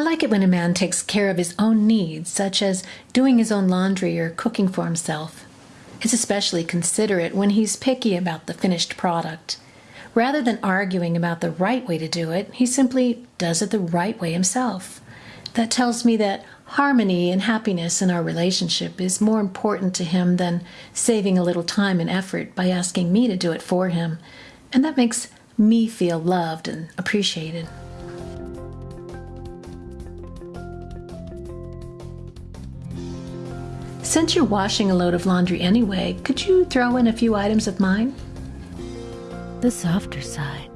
like it when a man takes care of his own needs, such as doing his own laundry or cooking for himself. It's especially considerate when he's picky about the finished product. Rather than arguing about the right way to do it, he simply does it the right way himself. That tells me that harmony and happiness in our relationship is more important to him than saving a little time and effort by asking me to do it for him. And that makes me feel loved and appreciated. Since you're washing a load of laundry anyway, could you throw in a few items of mine? The softer side.